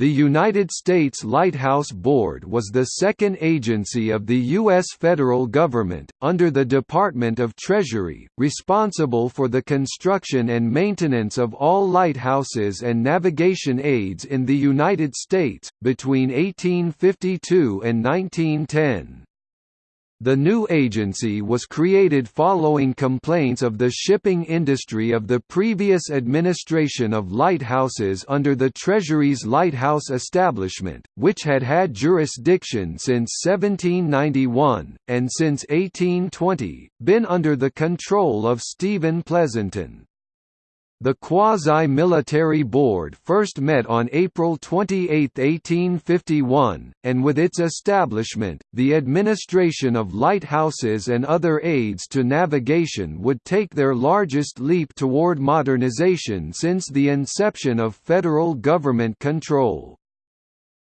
The United States Lighthouse Board was the second agency of the U.S. federal government, under the Department of Treasury, responsible for the construction and maintenance of all lighthouses and navigation aids in the United States, between 1852 and 1910. The new agency was created following complaints of the shipping industry of the previous administration of lighthouses under the Treasury's lighthouse establishment, which had had jurisdiction since 1791, and since 1820, been under the control of Stephen Pleasonton. The quasi-military board first met on April 28, 1851, and with its establishment, the administration of lighthouses and other aids to navigation would take their largest leap toward modernization since the inception of federal government control.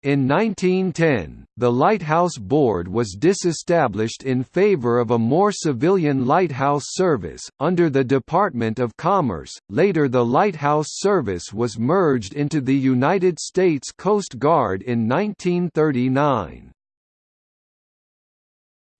In 1910, the Lighthouse Board was disestablished in favor of a more civilian lighthouse service, under the Department of Commerce. Later, the Lighthouse Service was merged into the United States Coast Guard in 1939.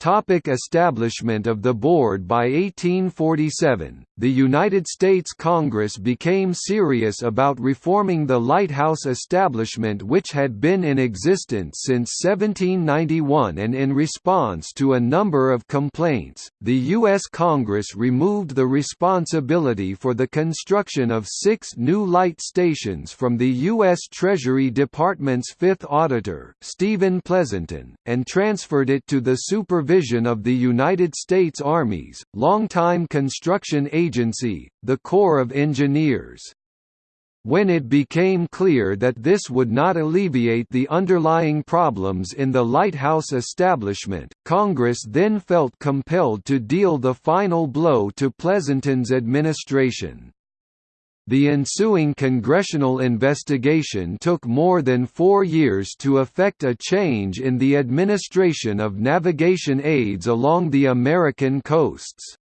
Topic establishment of the board By 1847, the United States Congress became serious about reforming the lighthouse establishment which had been in existence since 1791 and in response to a number of complaints, the U.S. Congress removed the responsibility for the construction of six new light stations from the U.S. Treasury Department's fifth auditor, Stephen Pleasonton, and transferred it to the supervision Division of the United States Army's, longtime construction agency, the Corps of Engineers. When it became clear that this would not alleviate the underlying problems in the lighthouse establishment, Congress then felt compelled to deal the final blow to Pleasonton's administration. The ensuing congressional investigation took more than four years to effect a change in the administration of navigation aids along the American coasts.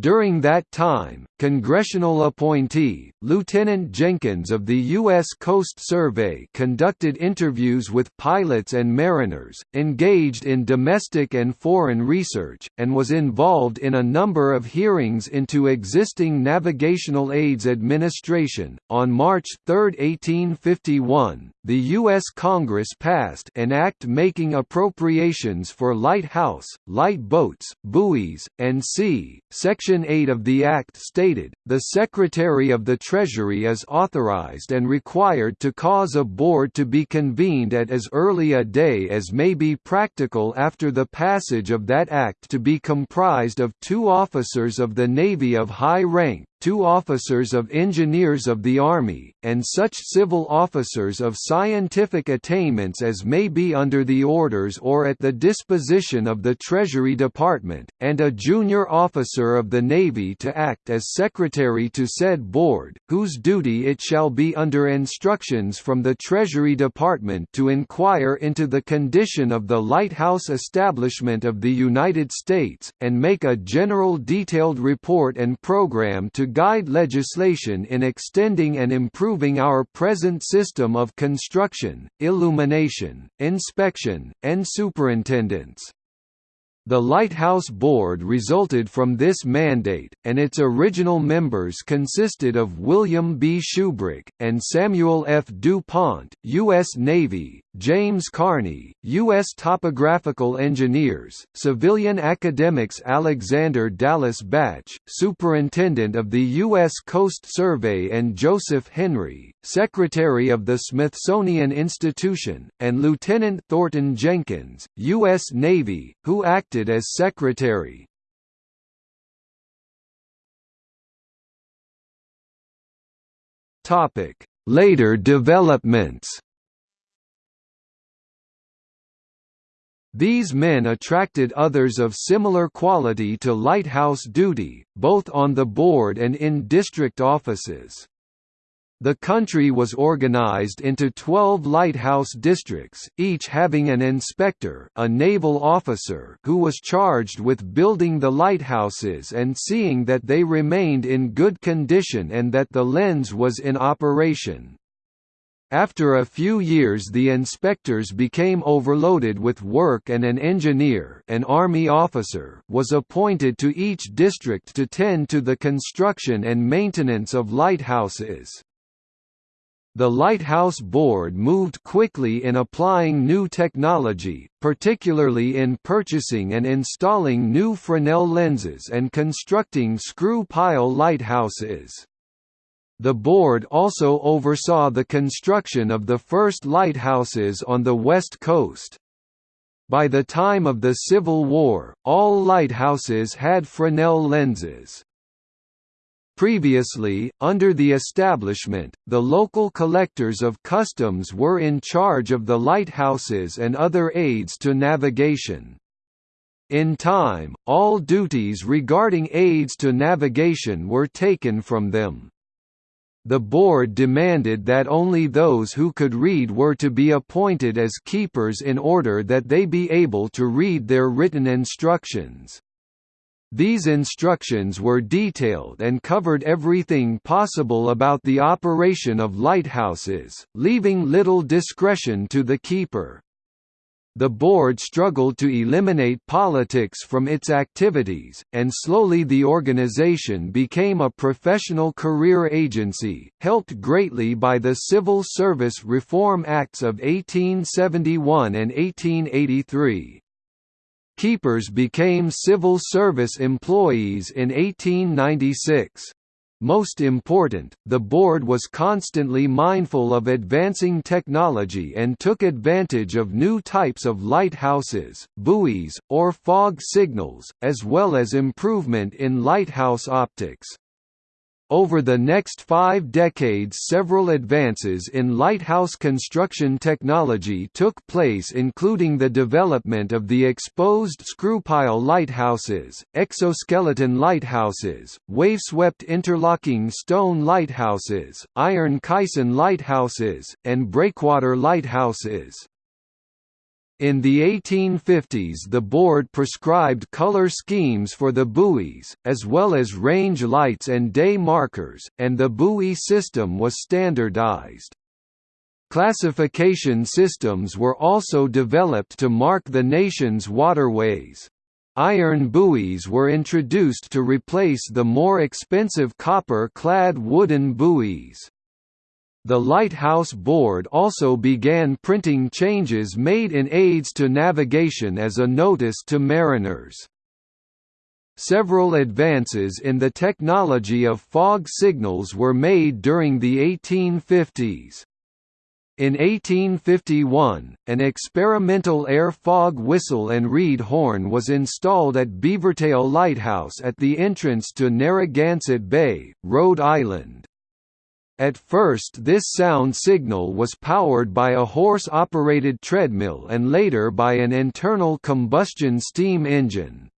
During that time, congressional appointee, Lieutenant Jenkins of the U.S. Coast Survey conducted interviews with pilots and mariners, engaged in domestic and foreign research, and was involved in a number of hearings into existing navigational aids administration. On March 3, 1851, the U.S. Congress passed an act making appropriations for lighthouse, light boats, buoys, and sea, Section 8 of the Act stated, the Secretary of the Treasury is authorized and required to cause a board to be convened at as early a day as may be practical after the passage of that act to be comprised of two officers of the Navy of high rank, two officers of Engineers of the Army, and such civil officers of scientific attainments as may be under the orders or at the disposition of the Treasury Department, and a junior officer of the Navy to act as secretary to said board, whose duty it shall be under instructions from the Treasury Department to inquire into the condition of the lighthouse establishment of the United States, and make a general detailed report and program to guide legislation in extending and improving our present system of construction, illumination, inspection, and superintendence. The Lighthouse Board resulted from this mandate, and its original members consisted of William B. Shubrick, and Samuel F. DuPont, U.S. Navy, James Kearney, U.S. Topographical Engineers, civilian academics Alexander Dallas Bache, Superintendent of the U.S. Coast Survey and Joseph Henry, Secretary of the Smithsonian Institution, and Lieutenant Thornton Jenkins, U.S. Navy, who acted as Secretary. Later developments These men attracted others of similar quality to lighthouse duty, both on the board and in district offices. The country was organized into 12 lighthouse districts, each having an inspector a naval officer who was charged with building the lighthouses and seeing that they remained in good condition and that the lens was in operation. After a few years the inspectors became overloaded with work and an engineer an army officer was appointed to each district to tend to the construction and maintenance of lighthouses. The Lighthouse Board moved quickly in applying new technology, particularly in purchasing and installing new Fresnel lenses and constructing screw-pile lighthouses. The board also oversaw the construction of the first lighthouses on the west coast. By the time of the Civil War, all lighthouses had Fresnel lenses. Previously, under the establishment, the local collectors of customs were in charge of the lighthouses and other aids to navigation. In time, all duties regarding aids to navigation were taken from them. The board demanded that only those who could read were to be appointed as keepers in order that they be able to read their written instructions. These instructions were detailed and covered everything possible about the operation of lighthouses, leaving little discretion to the keeper. The board struggled to eliminate politics from its activities, and slowly the organization became a professional career agency, helped greatly by the Civil Service Reform Acts of 1871 and 1883. Keepers became civil service employees in 1896. Most important, the board was constantly mindful of advancing technology and took advantage of new types of lighthouses, buoys, or fog signals, as well as improvement in lighthouse optics. Over the next five decades several advances in lighthouse construction technology took place including the development of the exposed screw-pile lighthouses, exoskeleton lighthouses, wave-swept interlocking stone lighthouses, iron caisson lighthouses, and breakwater lighthouses. In the 1850s the board prescribed color schemes for the buoys, as well as range lights and day markers, and the buoy system was standardized. Classification systems were also developed to mark the nation's waterways. Iron buoys were introduced to replace the more expensive copper-clad wooden buoys. The Lighthouse Board also began printing changes made in aids to navigation as a notice to mariners. Several advances in the technology of fog signals were made during the 1850s. In 1851, an experimental air fog whistle and reed horn was installed at Beavertail Lighthouse at the entrance to Narragansett Bay, Rhode Island. At first this sound signal was powered by a horse-operated treadmill and later by an internal combustion steam engine.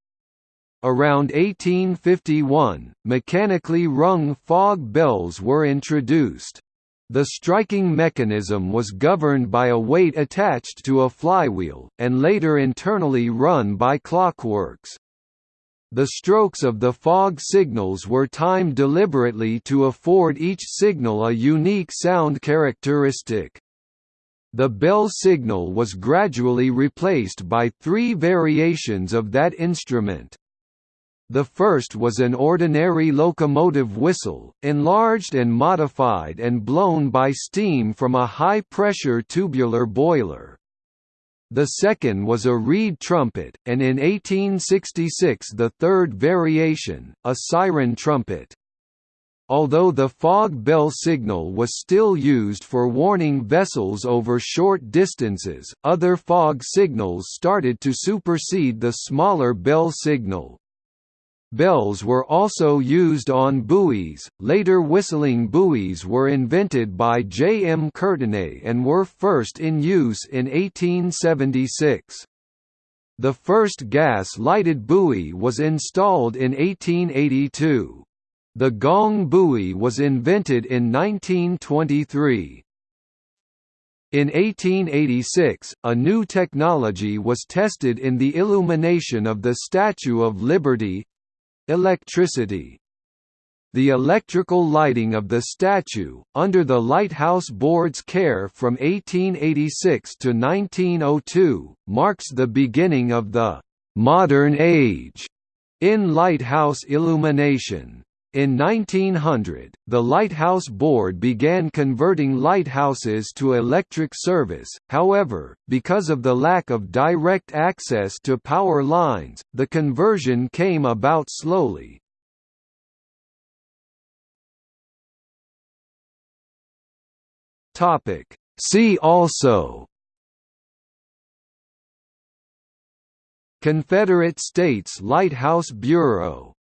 Around 1851, mechanically rung fog bells were introduced. The striking mechanism was governed by a weight attached to a flywheel, and later internally run by clockworks. The strokes of the fog signals were timed deliberately to afford each signal a unique sound characteristic. The bell signal was gradually replaced by three variations of that instrument. The first was an ordinary locomotive whistle, enlarged and modified and blown by steam from a high-pressure tubular boiler. The second was a reed trumpet, and in 1866 the third variation, a siren trumpet. Although the fog bell signal was still used for warning vessels over short distances, other fog signals started to supersede the smaller bell signal. Bells were also used on buoys. Later whistling buoys were invented by J. M. Courtenay and were first in use in 1876. The first gas-lighted buoy was installed in 1882. The gong buoy was invented in 1923. In 1886, a new technology was tested in the illumination of the Statue of Liberty, Electricity The electrical lighting of the statue, under the Lighthouse Board's care from 1886 to 1902, marks the beginning of the «modern age» in lighthouse illumination. In 1900, the Lighthouse Board began converting lighthouses to electric service, however, because of the lack of direct access to power lines, the conversion came about slowly. See also. Confederate States Lighthouse Bureau